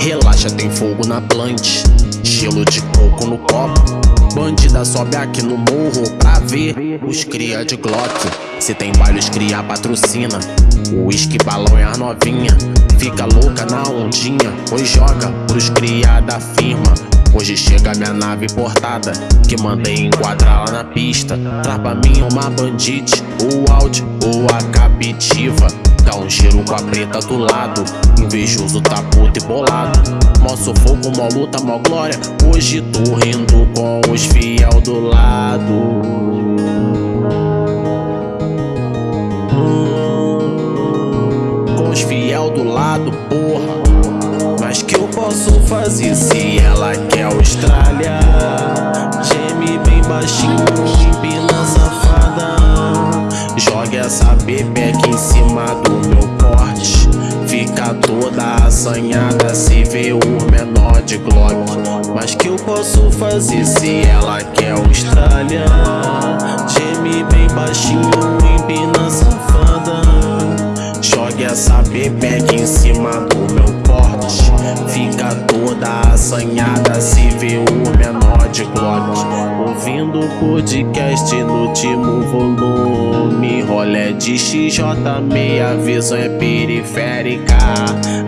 Relaxa, tem fogo na plante, gelo de coco no copo. Bandida sobe aqui no morro pra ver os cria de Glock. Se tem baile, os cria patrocina. O uísque, balão e a novinha. Fica louca na ondinha, pois joga pros cria da firma. Hoje chega minha nave portada, que mandei enquadrar lá na pista. Traz pra mim uma bandite, o áudio ou a captiva. Dá um giro com a preta do lado, invejoso tá puto e bolado. Mó sufoco, mó luta, mó glória. Hoje tô rindo com os fiel do lado. Com os fiel do lado, porra. Posso fazer se ela quer Austrália? Geme bem baixinho, empina safada. Joga essa bebeca em cima do meu porte. Fica toda assanhada se vê o menor de Glock. Mas que eu posso fazer se ela quer Austrália? Geme bem baixinho, empina safada. Joga essa bebeca em cima do assanhada se vê o menor de Glock. Ouvindo o podcast no último volume. Rolé de XJ, meia visão é periférica.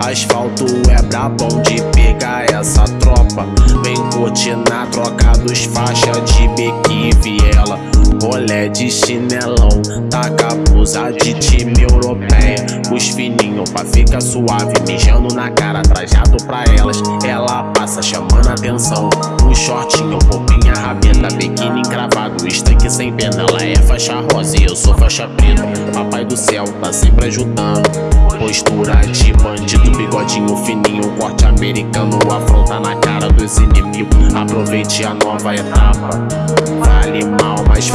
Asfalto é brabão de pegar essa tropa. Vem curtir na troca dos faixas de beque e viela. Rolé de chinelão, blusa de time europeia. Os fininhos pra ficar suave, mijando na cara, trajado pra elas. Ela passa chamando atenção. O shortinho, roupinha rabeta, biquíni encravado, estanque sem pena. Ela é faixa rosa e eu sou faixa preta. Papai do céu tá sempre ajudando. Postura de bandido, bigodinho fininho, corte americano, afronta na cara dos inimigos. Aproveite a nova etapa. Vale mal, mas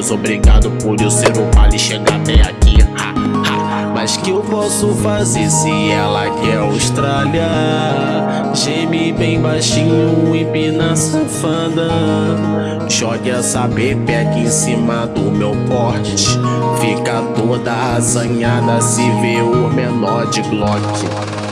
Deus, obrigado por eu ser o vale chegar até aqui. Ha, ha. Mas que eu posso fazer se ela quer Austrália? Geme bem baixinho, empina safada. Jogue essa bebeca em cima do meu porte. Fica toda assanhada se vê o menor de Glock.